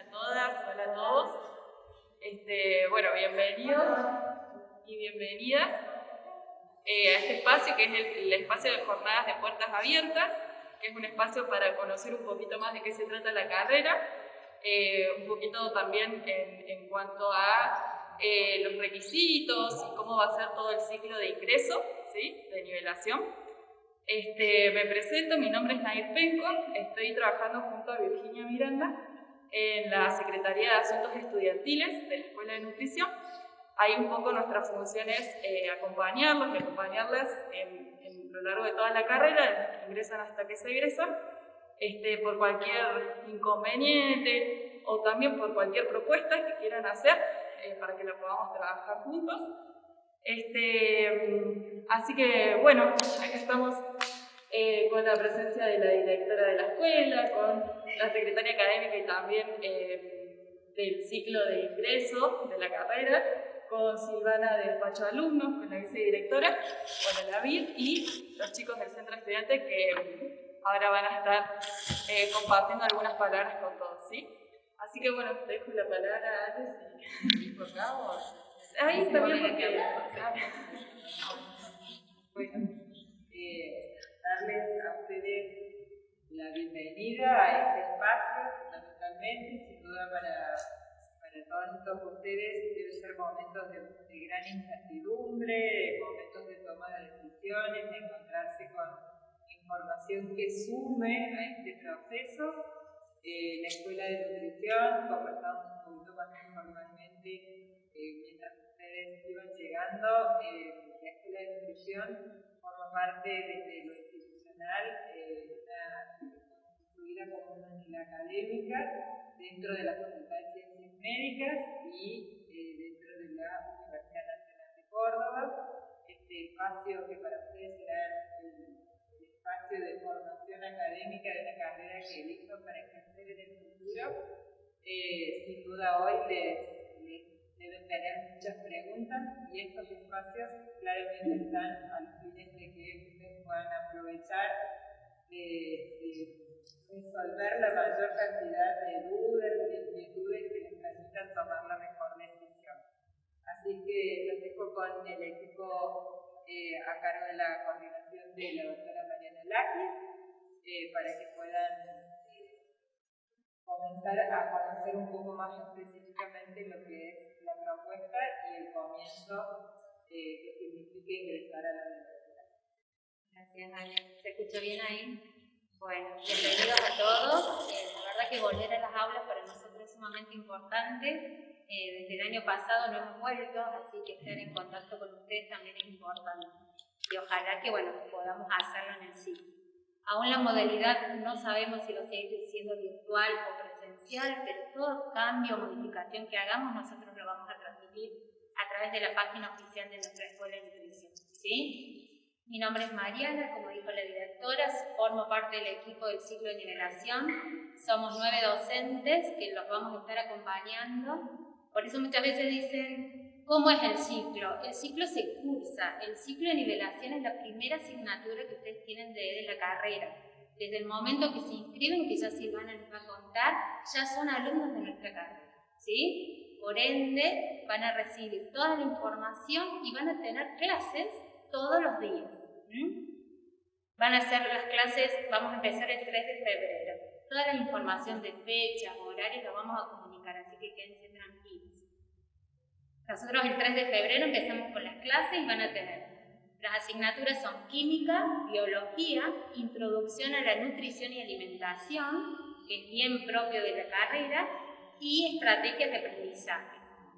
Hola a todas, hola a todos. Este, bueno, bienvenidos y bienvenidas eh, a este espacio que es el, espacio de jornadas de puertas abiertas, que es un espacio para conocer un poquito más de qué se trata la carrera, eh, un poquito también en, cuanto a eh, los requisitos y cómo va a ser todo el ciclo de ingreso, ¿sí? de nivelación. Este, me presento, mi nombre es Nair Penco, estoy trabajando junto a Virginia Miranda en la Secretaría de Asuntos Estudiantiles de la Escuela de Nutrición. Ahí un poco nuestra función es eh, acompañarlos y acompañarlas en, en, lo largo de toda la carrera, desde que ingresan hasta que se egresan, este, por cualquier inconveniente o también por cualquier propuesta que quieran hacer eh, para que la podamos trabajar juntos. Este, así que bueno, acá estamos eh, con la presencia de la directora de la escuela, con la secretaria académica y también eh, del ciclo de ingreso de la carrera, con Silvana de despacho de alumnos, con la vicedirectora, con la VID y los chicos del centro estudiante que ahora van a estar eh, compartiendo algunas palabras con todos, ¿sí? Así que bueno, te dejo la palabra a y por favor. Ahí está bien porque... Bueno, darles a ustedes la bienvenida a este espacio, fundamentalmente, sin duda para, para todos ustedes deben ser momentos de, gran incertidumbre, momentos de toma de decisiones, de encontrarse con información que sume a este proceso. Eh, la Escuela de Nutrición conversamos un poquito más informalmente eh, mientras ustedes iban llegando. Eh, la Escuela de Nutrición forma parte desde lo eh, constituida como una unidad académica dentro de la Facultad de Ciencias Médicas y eh, dentro de la Universidad Nacional de Córdoba. Este espacio que para ustedes será el, espacio de formación académica de una carrera que elijo para ejercer en el futuro, eh, sin duda hoy les deben tener muchas preguntas y estos espacios claramente están a los fines de que puedan aprovechar de, resolver la mayor cantidad de dudas y inquietudes que les permitan tomar la mejor decisión. Así que los dejo con el equipo eh, a cargo de la coordinación de la doctora Mariana Laquis eh, para que puedan eh, comenzar a conocer un poco más específicamente lo que es y el comienzo que significa ingresar a la universidad. ¿Se escucha bien ahí? Bueno, bienvenidos a todos. Eh, la verdad que volver a las aulas para nosotros es sumamente importante. Eh, desde el año pasado no hemos vuelto, así que estar en contacto con ustedes también es importante. Y ojalá que bueno, podamos hacerlo en el sitio. Aún la modalidad no sabemos si lo sigue siendo virtual o presencial, pero todo cambio o modificación que hagamos nosotros lo vamos a transmitir a través de la página oficial de nuestra escuela de nutrición. ¿sí? Mi nombre es Mariana, como dijo la directora, formo parte del equipo del ciclo de nivelación. Somos nueve docentes que los vamos a estar acompañando. Por eso muchas veces dicen, ¿cómo es el ciclo? El ciclo se cursa. El ciclo de nivelación es la primera asignatura que ustedes tienen de, la carrera. Desde el momento que se inscriben, que ya Silvana les va a contar, ya son alumnos de nuestra carrera. ¿sí? Por ende, van a recibir toda la información y van a tener clases todos los días. Van a ser las clases, vamos a empezar el 3 de febrero. Toda la información de fechas, horarios, la vamos a comunicar, así que quédense tranquilos. Nosotros el 3 de febrero empezamos con las clases y van a tener, las asignaturas son química, biología, introducción a la nutrición y alimentación, que es bien propio de la carrera, y estrategias de aprendizaje.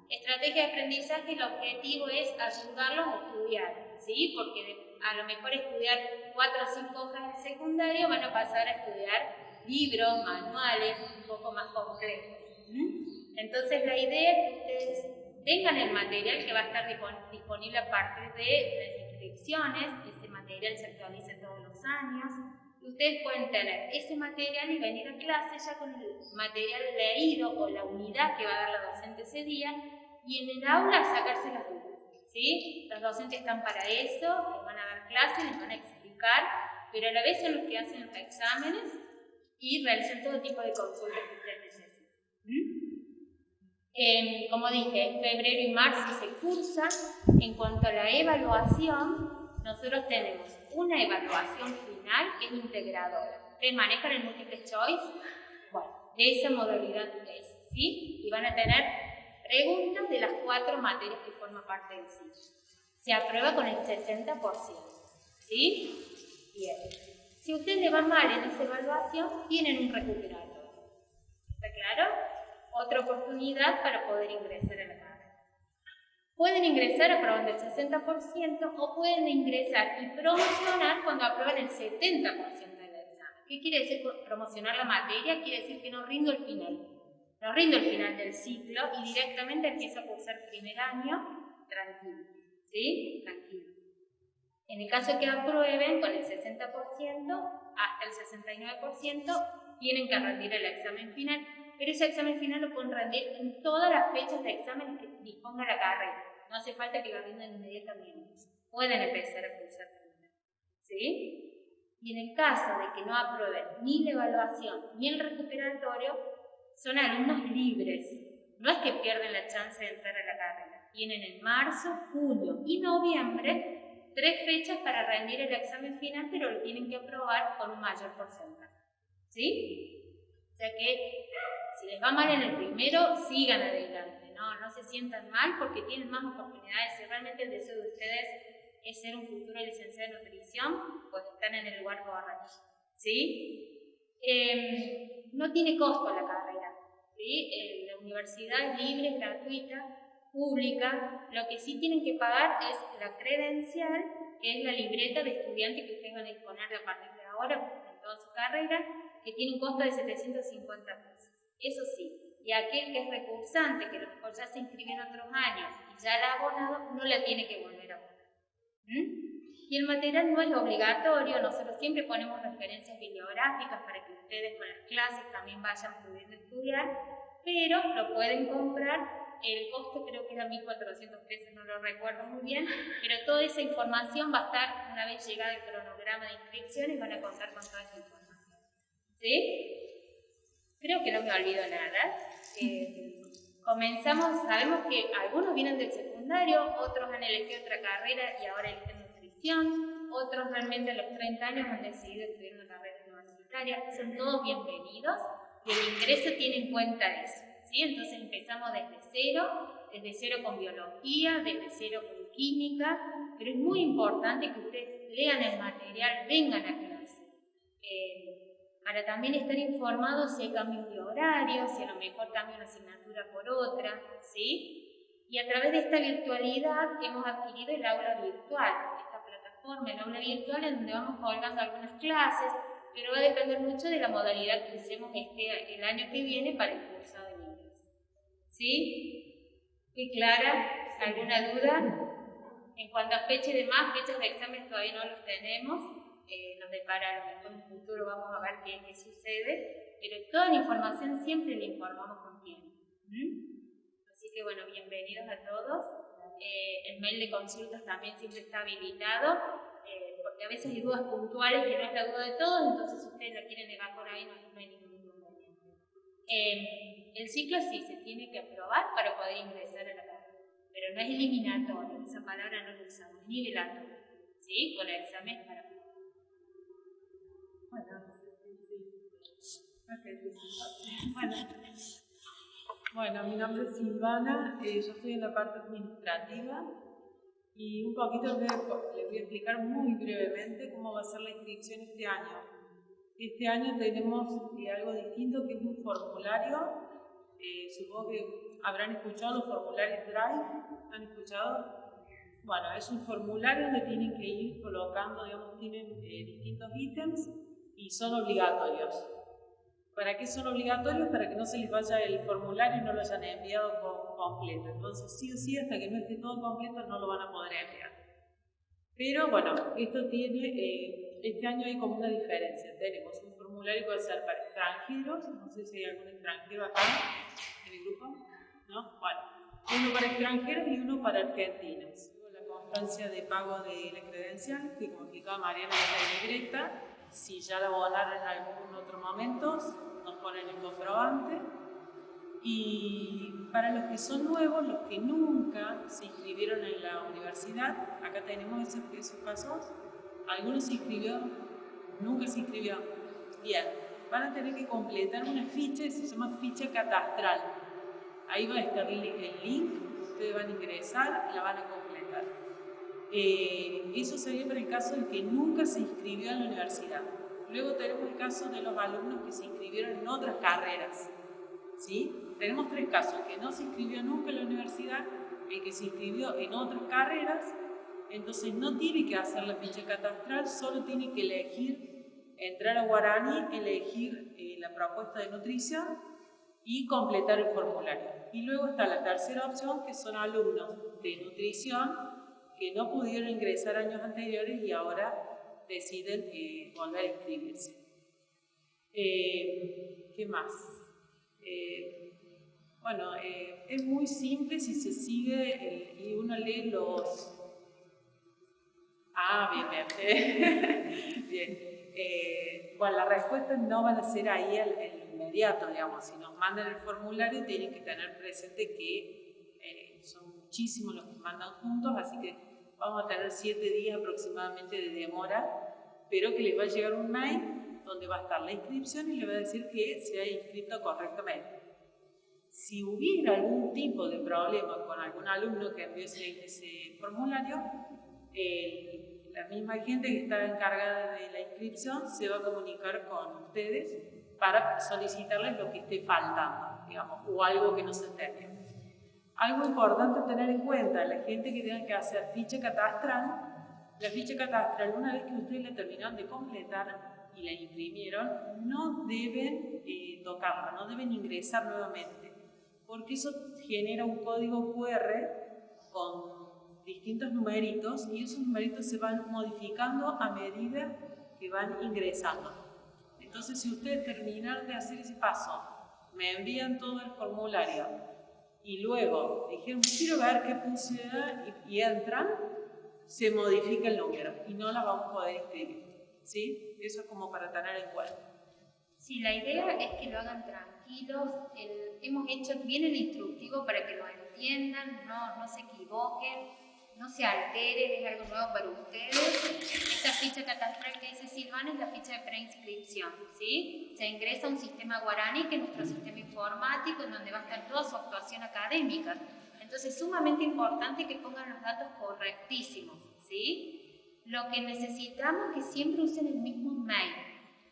Estrategia de aprendizaje, el objetivo es ayudarlos a estudiar, ¿sí? Porque a lo mejor estudiar cuatro o cinco hojas de secundario, van a pasar a estudiar libros, manuales, un poco más complejos. Entonces la idea es que ustedes tengan el material que va a estar disponible a partir de ese material se actualiza todos los años, ustedes pueden tener ese material y venir a clase ya con el material leído o la unidad que va a dar la docente ese día y en el aula sacarse las dudas. ¿sí? Los docentes están para eso, les van a dar clases, les van a explicar, pero a la vez son los que hacen los exámenes y realizan todo tipo de consultas que ustedes necesiten. ¿Mm? Como dije, febrero y marzo se cursa. En cuanto a la evaluación, nosotros tenemos una evaluación final que es integradora. ¿Ustedes manejan el multiple choice? Bueno, de esa modalidad es, ¿sí? Y van a tener preguntas de las cuatro materias que forman parte del ciclo. Se aprueba con el 60%, ¿sí? Bien. Si ustedes le van mal en esa evaluación, tienen un recuperador. ¿Está claro? Otra oportunidad para poder ingresar a la carrera. Pueden ingresar aprobando el 60% o pueden ingresar y promocionar cuando aprueban el 70% del examen. ¿Qué quiere decir promocionar la materia? Quiere decir que no rindo el final. No rindo el final del ciclo y directamente empiezo a cursar primer año tranquilo. ¿Sí? Tranquilo. En el caso que aprueben con el 60%, hasta el 69%, tienen que rendir el examen final pero ese examen final lo pueden rendir en todas las fechas de examen que disponga la carrera. No hace falta que lo rindan inmediatamente. Pueden empezar a cursar ¿Sí? Y en el caso de que no aprueben ni la evaluación ni el recuperatorio, son alumnos libres. No es que pierden la chance de entrar a la carrera. Tienen en marzo, julio y noviembre tres fechas para rendir el examen final, pero lo tienen que aprobar con un mayor porcentaje. ¿Sí? O sea que si les va mal en el primero, sigan adelante, ¿no? No se sientan mal porque tienen más oportunidades. Si realmente el deseo de ustedes es ser un futuro licenciado en nutrición, pues están en el lugar correcto, ¿sí? Em, no tiene costo la carrera, ¿sí? Eh, la universidad es libre, es gratuita, pública. Lo que sí tienen que pagar es la credencial, que es la libreta de estudiante que ustedes van a disponer a partir de ahora en toda su carrera, que tiene un costo de 750 pesos. Eso sí, y aquel que es recursante, que a lo mejor ya se inscribe en otros años y ya la ha abonado, no la tiene que volver a abonar. ¿Mm? Y el material no es obligatorio, nosotros siempre ponemos referencias bibliográficas para que ustedes con las clases también vayan pudiendo estudiar, pero lo pueden comprar. El costo creo que era 1.400 pesos, no lo recuerdo muy bien, pero toda esa información va a estar, una vez llegado el cronograma de inscripciones, van a contar con toda esa información. ¿Sí? Creo que no me olvido nada. Eh, comenzamos, sabemos que algunos vienen del secundario, otros han elegido otra carrera y ahora eligen nutrición, otros realmente a los 30 años han decidido estudiar una carrera universitaria. Son todos bienvenidos y el ingreso tiene en cuenta eso. ¿sí? Entonces empezamos desde cero, desde cero con biología, desde cero con química, pero es muy importante que ustedes lean el material, vengan a para también estar informados si hay cambios de horario, si a lo mejor cambia una asignatura por otra, ¿sí? Y a través de esta virtualidad hemos adquirido el aula virtual, esta plataforma, el aula virtual en donde vamos colgando algunas clases, pero va a depender mucho de la modalidad que usemos este, el año que viene para el curso de inglés. ¿Sí? ¿Y Clara? ¿Alguna duda? En cuanto a fecha y demás, fechas de examen todavía no los tenemos nos depara a lo mejor un futuro, vamos a ver qué, qué sucede, pero toda la información siempre la informamos con tiempo. Así que bueno, bienvenidos a todos. Eh, el mail de consultas también siempre está habilitado, eh, porque a veces hay dudas puntuales que no es la duda de todos, entonces si ustedes la quieren por ahí no, hay ningún inconveniente. Eh, el ciclo sí se tiene que aprobar para poder ingresar a la carrera, pero no es eliminatorio, esa palabra no la usamos, nivelatorio, ¿sí? Con el examen para bueno. mi nombre es Silvana, eh, yo estoy en la parte administrativa y un poquito les voy a explicar muy brevemente cómo va a ser la inscripción este año. Este año tenemos eh, algo distinto que es un formulario, eh, supongo que habrán escuchado los formularios Drive, ¿han escuchado? Bueno, es un formulario donde tienen que ir colocando, digamos, tienen distintos ítems y son obligatorios. ¿Para qué son obligatorios? Para que no se les vaya el formulario y no lo hayan enviado completo. Entonces, sí o sí, hasta que no esté todo completo, no lo van a poder enviar. Pero bueno, esto tiene, eh, este año hay como una diferencia. Tenemos un formulario que puede ser para extranjeros, no sé si hay algún extranjero acá en el grupo, ¿no? Bueno, uno para extranjeros y uno para argentinos. La constancia de pago de la credencial, que como explicaba Mariana, es la directa si ya la abonaron en algún otro momento, nos ponen el comprobante. Y para los que son nuevos, los que nunca se inscribieron en la universidad, acá tenemos esos, esos pasos. Algunos se inscribió, nunca se inscribió. Bien, van a tener que completar una ficha se llama ficha catastral. Ahí va a estar el link, ustedes van a ingresar, la van a completar. Eh, eso sería para el caso de que nunca se inscribió en la universidad. Luego tenemos el caso de los alumnos que se inscribieron en otras carreras. ¿sí? Tenemos tres casos, el que no se inscribió nunca en la universidad, el que se inscribió en otras carreras, entonces no tiene que hacer la ficha catastral, solo tiene que elegir, entrar a Guarani, elegir eh, la propuesta de nutrición y completar el formulario. Y luego está la tercera opción, que son alumnos de nutrición que no pudieron ingresar años anteriores y ahora deciden eh, volver a inscribirse. Eh, ¿Qué más? Eh, bueno, es muy simple si se sigue y uno lee los... Ah, bien, bien. bien. Bueno, las respuestas no van a ser ahí el, inmediato, digamos. Si nos mandan el formulario, tienen que tener presente que son muchísimos los que mandan juntos, así que vamos a tener siete días aproximadamente de demora, pero que les va a llegar un mail donde va a estar la inscripción y le va a decir que se ha inscrito correctamente. Si hubiera algún tipo de problema con algún alumno que envió ese, formulario, la misma gente que está encargada de la inscripción se va a comunicar con ustedes para solicitarles lo que esté faltando, digamos, o algo que no se entendió. Algo importante tener en cuenta, la gente que tenga que hacer ficha catastral, la ficha catastral, una vez que ustedes la terminaron de completar, y la imprimieron, no deben eh, tocarla, no deben ingresar nuevamente, porque eso genera un código QR con distintos numeritos y esos numeritos se van modificando a medida que van ingresando. Entonces, si ustedes terminan de hacer ese paso, me envían todo el formulario y luego dijeron, quiero ver qué puse y, y entran, se modifica el número y no la vamos a poder inscribir. ¿sí? Eso es como para tener en cuenta. Sí, la idea es que lo hagan tranquilos. hemos hecho bien el instructivo para que lo entiendan, no, no se equivoquen, no se alteren, es algo nuevo para ustedes. Esta ficha catastral que dice Silvana es la ficha de preinscripción, ¿sí? Se ingresa a un sistema guaraní, que es nuestro sistema informático, en donde va a estar toda su actuación académica. Entonces, es sumamente importante que pongan los datos correctísimos, ¿sí? Lo que necesitamos es que siempre usen el mismo mail,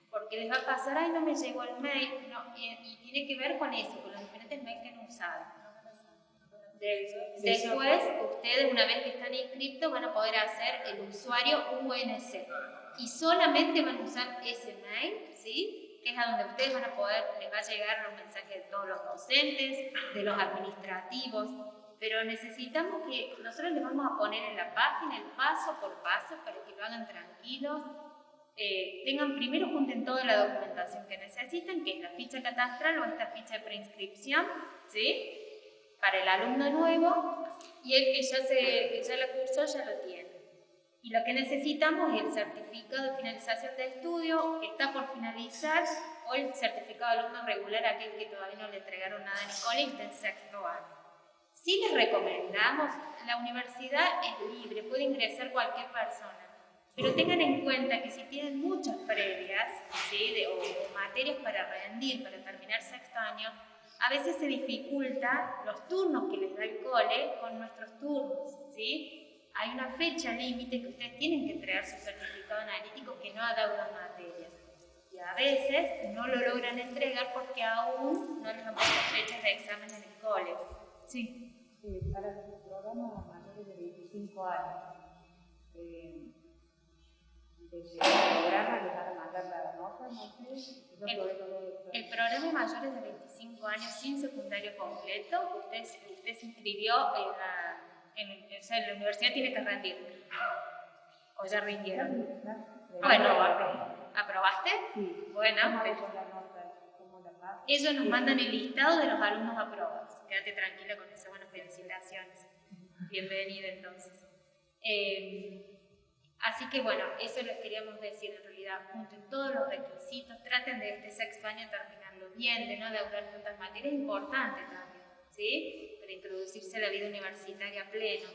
porque les va a pasar, ay, no me llegó el mail, y, tiene que ver con eso, con los diferentes mails que han usado. Después, ustedes, una vez que están inscritos, van a poder hacer el usuario UNC y solamente van a usar ese mail, ¿sí? que es a donde ustedes van a poder, les va a llegar los mensajes de todos los docentes, de los administrativos, pero necesitamos que nosotros les vamos a poner en la página el paso por paso para que lo hagan tranquilos. Eh, tengan primero junten toda la documentación que necesitan, que es la ficha catastral o esta ficha de preinscripción, ¿sí? Para el alumno nuevo y el que ya, se, ya la cursó ya lo tiene. Y lo que necesitamos es el certificado de finalización de estudio, que está por finalizar, o el certificado de alumno regular, aquel que todavía no le entregaron nada en el cole está en sexto año. Sí les recomendamos, la universidad es libre, puede ingresar cualquier persona, pero tengan en cuenta que si tienen muchas previas ¿sí? o, materias para rendir, para terminar sexto año, a veces se dificulta los turnos que les da el cole con nuestros turnos. ¿sí? Hay una fecha límite que ustedes tienen que entregar su certificado analítico que no ha dado las materias. Y a veces no lo logran entregar porque aún no les han puesto fechas de examen en el cole. Sí para los programas mayores de 25 años, eh, desde el programa les van a mandar la nota, no sé. El, el, programa mayores de 25 años sin secundario completo, usted, usted se inscribió en la, en, o sea, la universidad tiene que rendir. ¿O ya rindieron? Bueno, ¿aprobaste? Sí. Bueno, ellos nos mandan el listado de los alumnos aprobados. Quédate tranquila con eso. Bueno, felicitaciones. Bienvenida entonces. Eh, así que bueno, eso les queríamos decir en realidad. Junten todos los requisitos, traten de este sexto año terminarlo bien, de no deudar tantas materias, importante también, ¿sí? Para introducirse a la vida universitaria pleno.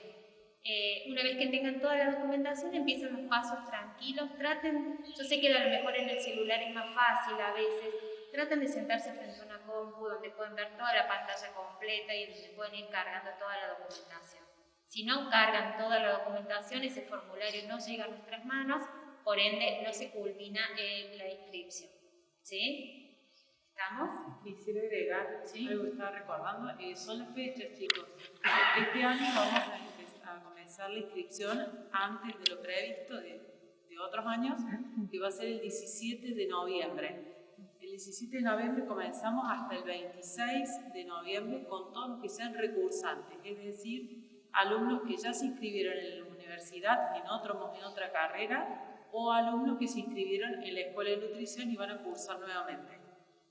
Eh, una vez que tengan toda la documentación, empiezan los pasos tranquilos, traten, yo sé que a lo mejor en el celular es más fácil a veces, traten de sentarse frente a una compu donde pueden ver toda la pantalla completa y donde pueden ir cargando toda la documentación. Si no cargan toda la documentación, ese formulario no llega a nuestras manos, por ende no se culmina en la inscripción. ¿Sí? ¿Estamos? Quisiera agregar ¿Sí? algo que estaba recordando, eh, son las fechas, chicos. Este año vamos a, comenzar la inscripción antes de lo previsto de, de otros años, que va a ser el 17 de noviembre. El 17 de noviembre comenzamos hasta el 26 de noviembre con todos los que sean recursantes, es decir, alumnos que ya se inscribieron en la universidad en, en otra carrera o alumnos que se inscribieron en la escuela de nutrición y van a cursar nuevamente.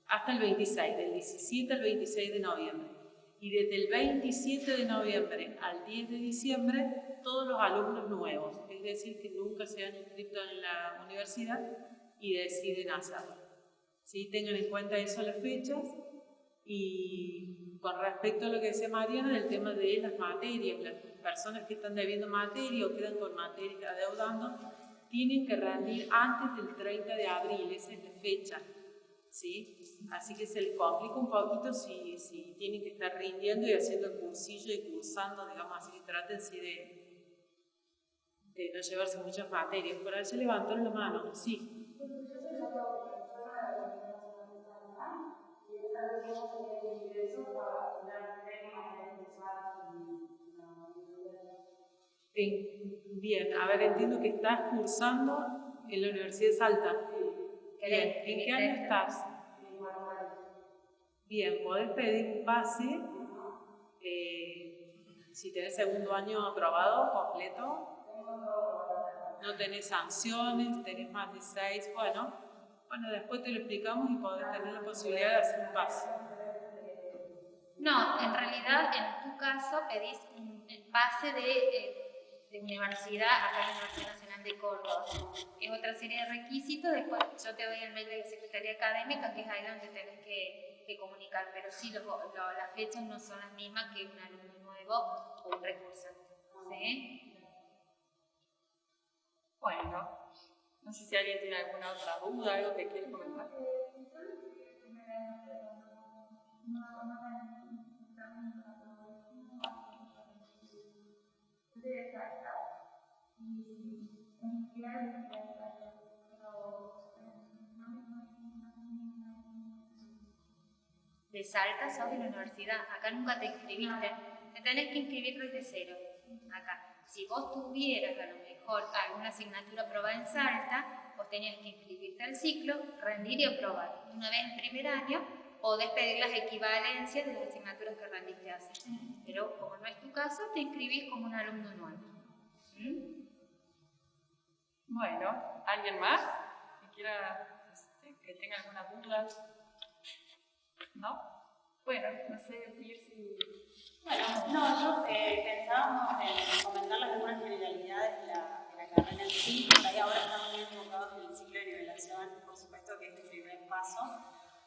Hasta el 26, del 17 al 26 de noviembre. Y desde el 27 de noviembre al 10 de diciembre, todos los alumnos nuevos, es decir, que nunca se han inscrito en la universidad y deciden hacerlo. ¿Sí? Tengan en cuenta eso las fechas y con respecto a lo que decía Mariana, del tema de las materias, las personas que están debiendo materia o quedan con materia adeudando, tienen que rendir antes del 30 de abril, esa es la fecha. ¿sí? Así que se les complica un poquito si, si tienen que estar rindiendo y haciendo el cursillo y cursando, digamos, así traten de, de no llevarse muchas materias. Por ahí se levantaron la mano, sí. Bien, a ver, entiendo que estás cursando en la Universidad de Salta. Bien, ¿en qué año estás? Bien, podés pedir un pase eh, si tenés segundo año aprobado, completo. No tenés sanciones, tenés más de seis, bueno, bueno, después te lo explicamos y podés tener la posibilidad de hacer un pase. No, en realidad en tu caso pedís un pase de eh, de universidad acá en la Universidad Nacional de Córdoba. Es otra serie de requisitos, después yo te doy el mail de la Secretaría Académica, que es ahí donde tenés que, que comunicar, pero sí los, las fechas no son las mismas que un alumno nuevo o un recurso. ¿Sí? Bueno, no sé si alguien tiene alguna otra duda, algo que quiere comentar. De Salta sos de la universidad, acá nunca te inscribiste, te tenés que inscribir desde cero, acá. Si vos tuvieras a lo mejor alguna asignatura aprobada en Salta, vos tenías que inscribirte al ciclo, rendir y aprobar. Una vez en primer año, podés pedir las equivalencias de las asignaturas que rendiste hace. Pero como no es tu caso, te inscribís como un alumno nuevo. Bueno, ¿alguien más que este, que tenga alguna duda? ¿No? Bueno, no sé, si... Bueno, no, yo eh, pensábamos en comentarles algunas generalidades de la, de la carrera en sí, ahí ahora estamos muy enfocados en el ciclo de nivelación, por supuesto que es el primer paso,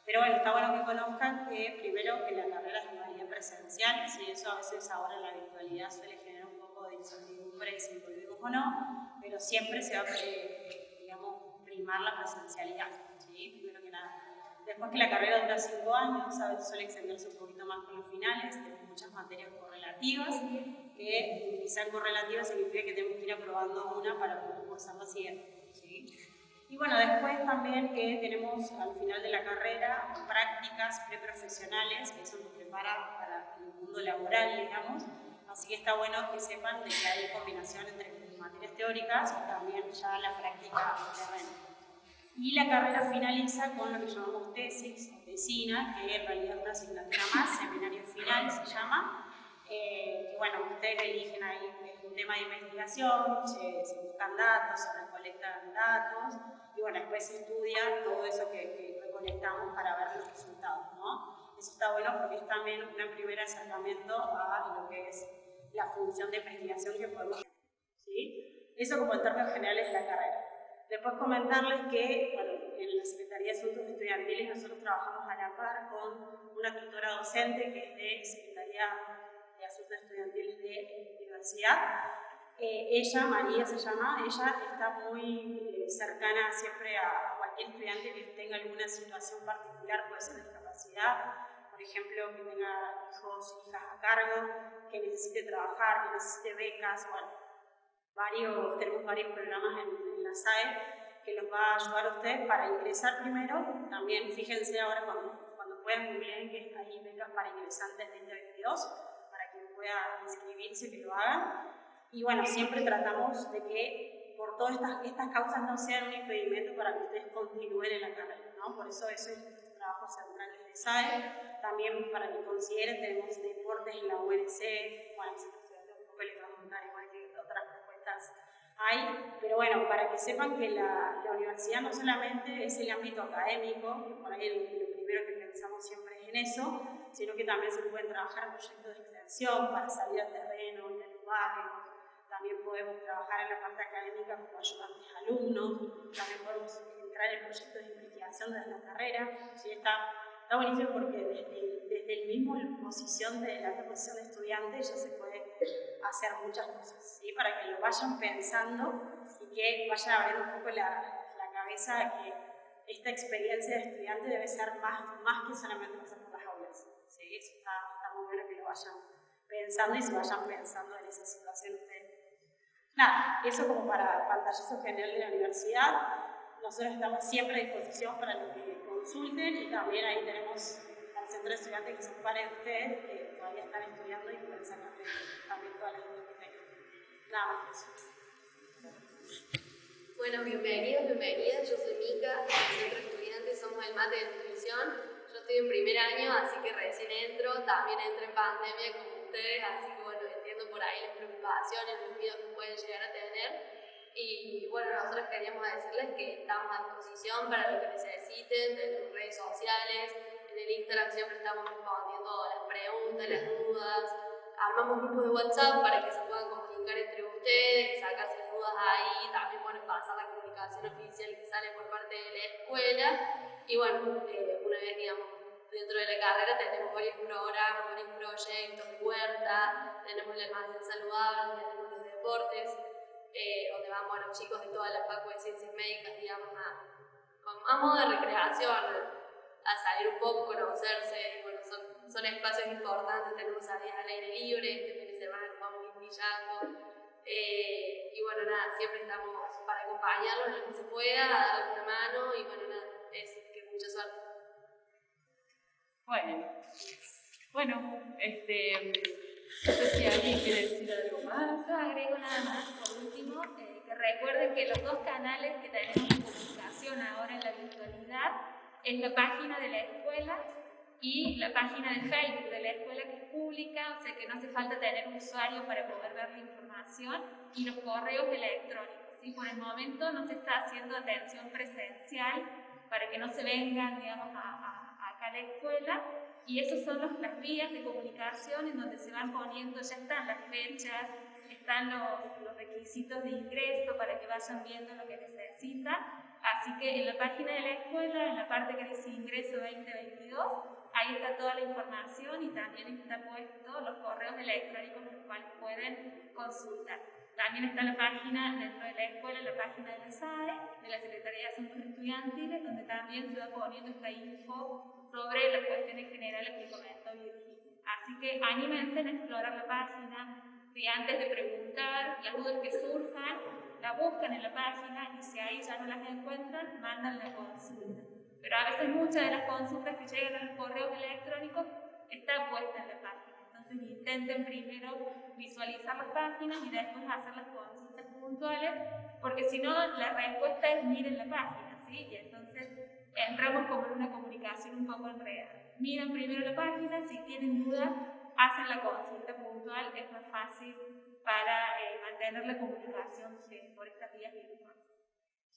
pero bueno, está bueno que conozcan que primero que la carrera es una presencial, y eso a veces ahora en la virtualidad suele generar un poco de incertidumbre si volvemos o no, pero siempre se va a, eh, digamos, primar la presencialidad, ¿sí? primero que nada. Después que la carrera dura cinco años, ¿sabes? suele extenderse un poquito más con los finales, tenemos muchas materias correlativas, que utilizar correlativas significa que tenemos que ir aprobando una para poder cursar la siguiente. ¿sí? Y bueno, después también que tenemos al final de la carrera prácticas preprofesionales, que eso nos prepara para el mundo laboral, digamos, así que está bueno que sepan de que hay combinación entre materias teóricas y también ya la práctica terreno. Y la carrera finaliza con lo que llamamos tesis o tesina, que en realidad es una asignatura más, seminario final se llama. Eh, bueno, ustedes eligen ahí un tema de investigación, se, buscan datos, se recolectan datos y bueno, después se estudia todo eso que, recolectamos para ver los resultados, ¿no? Eso está bueno porque es también un primer acercamiento a lo que es la función de investigación que podemos eso como en términos generales de la carrera. Después comentarles que, bueno, en la Secretaría de Asuntos estudiantiles nosotros trabajamos a la par con una tutora docente que es de Secretaría de Asuntos Estudiantiles de Universidad. Eh, ella, María se llama, ella está muy eh, cercana siempre a cualquier estudiante que tenga alguna situación particular, puede ser discapacidad, por ejemplo, que tenga hijos, hijas a cargo, que necesite trabajar, que necesite becas, bueno, varios, tenemos varios programas en SAE que los va a ayudar a ustedes para ingresar primero. También fíjense ahora cuando, cuando puedan bien que ahí becas para ingresantes 2022, para que pueda inscribirse, que lo hagan. Y bueno, siempre tratamos de que por todas estas, estas causas no sean un impedimento para que ustedes continúen en la carrera, ¿no? Por eso eso es nuestro trabajo central desde SAE. También para que consideren, tenemos deportes en la UNC, bueno, si un poco les va a contar igual que otras propuestas hay, pero bueno, para que sepan que la, universidad no solamente es el ámbito académico, por ahí lo primero que pensamos siempre es en eso, sino que también se pueden trabajar proyectos de extensión para salir al terreno, en el barrio, también podemos trabajar en la parte académica como ayudantes alumnos, también podemos entrar en proyectos de investigación desde la carrera, ¿sí? está, está buenísimo porque desde, desde el mismo posición de la proposición de estudiante ya se puede hacer muchas cosas, ¿sí? para que lo vayan pensando y que vayan abriendo un poco la, la cabeza de que esta experiencia de estudiante debe ser más, más que solamente pasar por las aulas. ¿sí? Eso está, está, muy bueno que lo vayan pensando y se vayan pensando en esa situación. Nada, eso como para pantallazo general de la universidad. Nosotros estamos siempre a disposición para los que consulten y también ahí tenemos centro de estudiantes que se ocupan de ustedes, que todavía están estudiando y pueden sacar también todas las tengan. Nada más. Bueno, bienvenidos, bienvenidas. Yo soy Mica, del Centro de Estudiantes, somos el mate de nutrición. Yo estoy en primer año, así que recién entro. También entré en pandemia como ustedes, así que bueno, entiendo por ahí las preocupaciones, los miedos que pueden llegar a tener. Y bueno, nosotros queríamos decirles que estamos a disposición para lo que necesiten, en redes sociales, en el Instagram siempre estamos respondiendo las preguntas, las dudas. Armamos grupos de WhatsApp para que se puedan comunicar entre ustedes, sacarse dudas ahí, también bueno, pasar la comunicación oficial que sale por parte de la escuela. Y bueno, eh, una vez digamos dentro de la carrera tenemos varios programas, varios proyectos huerta, tenemos el almacén saludable, tenemos los deportes, eh, donde van bueno, chicos de toda la facultad de ciencias médicas, digamos, a, a modo de recreación, a salir un poco, conocerse, y bueno, son, son espacios importantes, tenemos salidas al aire libre, este fin de semana vamos brillando, eh, y bueno, nada, siempre estamos para acompañarlos en lo que se pueda, a darles una mano, y bueno, nada, es que mucha suerte. Bueno, bueno, este, no sé si alguien quiere decir algo más. Yo agrego nada más, por último, eh, que recuerden que los dos canales que tenemos de comunicación ahora en la virtualidad es la página de la escuela y la página de Facebook de la escuela que es pública, o sea que no hace falta tener un usuario para poder ver la información, y los correos electrónicos. ¿sí? Por el momento no se está haciendo atención presencial para que no se vengan, digamos, a, a, acá a la escuela, y esos son los, las vías de comunicación en donde se van poniendo, ya están las fechas, están los, los requisitos de ingreso para que vayan viendo lo que necesitan Así que en la página de la escuela, en la parte que dice ingreso 2022, ahí está toda la información y también está puesto los correos electrónicos los cuales pueden consultar. También está la página dentro de la escuela, la página de la SAE, de la Secretaría de Asuntos Estudiantiles, donde también se va poniendo esta info sobre las cuestiones generales que comentó Virginia. Así que anímense a explorar la página, si antes de preguntar las dudas que surjan, la buscan en la página y si ahí ya no las encuentran, mandan la consulta. Pero a veces muchas de las consultas que llegan a los correos electrónicos están puestas en la página. Entonces intenten primero visualizar las páginas y después hacer las consultas puntuales, porque si no, la respuesta es miren la página, ¿sí? Y entonces entramos como en una comunicación un poco enredada. Miren primero la página, si tienen dudas, hacen la consulta puntual, es más fácil para eh, mantener la comunicación por estas vías virtuales.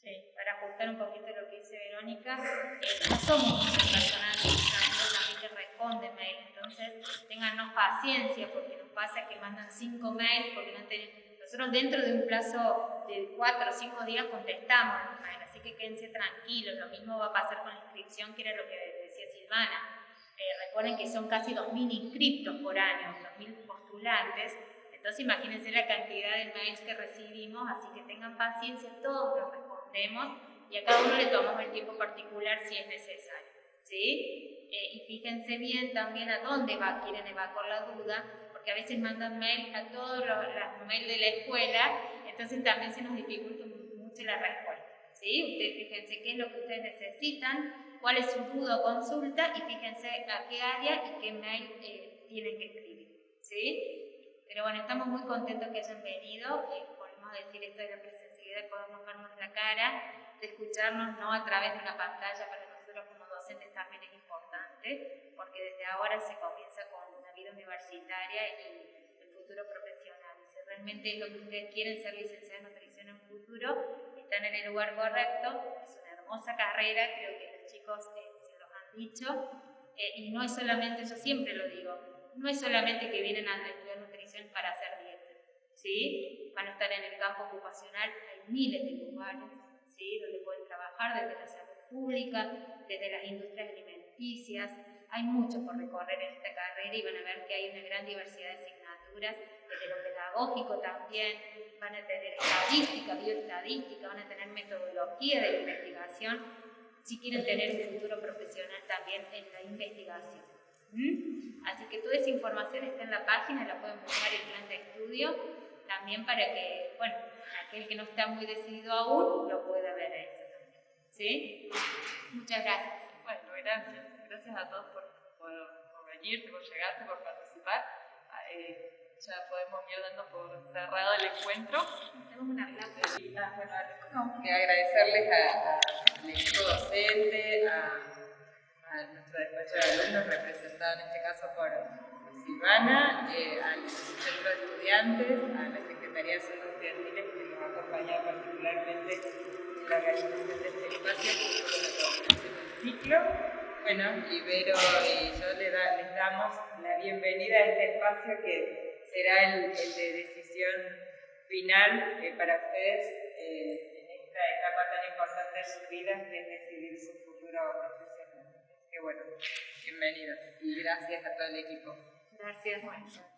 Sí, para ajustar un poquito lo que dice Verónica, eh, no somos muchas personas también que responden mail, entonces tengannos paciencia porque nos pasa que mandan cinco mails porque no tienen. Nosotros dentro de un plazo de cuatro o cinco días contestamos los mails, Así que quédense tranquilos, lo mismo va a pasar con la inscripción, que era lo que decía Silvana. Eh, recuerden que son casi 2.000 inscriptos por año, 2.000 postulantes, entonces imagínense la cantidad de mails que recibimos, así que tengan paciencia, todos los respondemos y a cada uno le tomamos el tiempo particular si es necesario. ¿sí? Eh, y fíjense bien también a dónde va, quieren evacuar la duda, porque a veces mandan mail a todos los, mails de la escuela, entonces también se nos dificulta mucho la respuesta. ¿sí? Ustedes fíjense qué es lo que ustedes necesitan, cuál es su duda consulta y fíjense a qué área y qué mail eh, tienen que escribir. ¿sí? Pero bueno, estamos muy contentos que hayan venido, eh, podemos decir esto de la presencialidad, de podernos vernos la cara, de escucharnos no a través de una pantalla para nosotros como docentes también es importante, porque desde ahora se comienza con la vida universitaria y el futuro profesional. Si realmente es lo que ustedes quieren ser licenciados en nutrición en futuro, están en el lugar correcto, es una hermosa carrera, creo que los chicos eh, se los han dicho, eh, y no es solamente, yo siempre lo digo, no es solamente que vienen a estudiar nutrición para hacer dieta, ¿sí? Van a estar en el campo ocupacional, hay miles de lugares, ¿sí? Donde pueden trabajar desde la salud pública, desde las industrias alimenticias, hay mucho por recorrer en esta carrera y van a ver que hay una gran diversidad de asignaturas, desde lo pedagógico también, van a tener estadística, bioestadística, van a tener metodología de investigación, si quieren tener un futuro profesional también en la investigación. ¿Mm? Así que toda esa información está en la página, la pueden buscar en plan de estudio, también para que, bueno, aquel que no está muy decidido aún lo pueda ver eso también. ¿Sí? Muchas gracias. Bueno, gracias. Gracias a todos por, por, venir, por llegarse, por participar. Ah, eh, ya podemos ir dando por cerrado el encuentro. Tenemos una y, agradecerles al equipo docente, a, a, nuestro despacho de alumnos representado en este caso por Silvana, eh, al centro de estudiantes, a la Secretaría de Asuntos Estudiantiles que nos ha acompañado particularmente en la organización de este espacio la del ciclo. Bueno, Ibero y yo les, damos la bienvenida a este espacio que será el, el de decisión final eh, para ustedes eh, en esta etapa tan importante de sus vidas, que es decidir su futuro profesional. Que bueno, bienvenidos y gracias a todo el equipo. Gracias, Juan.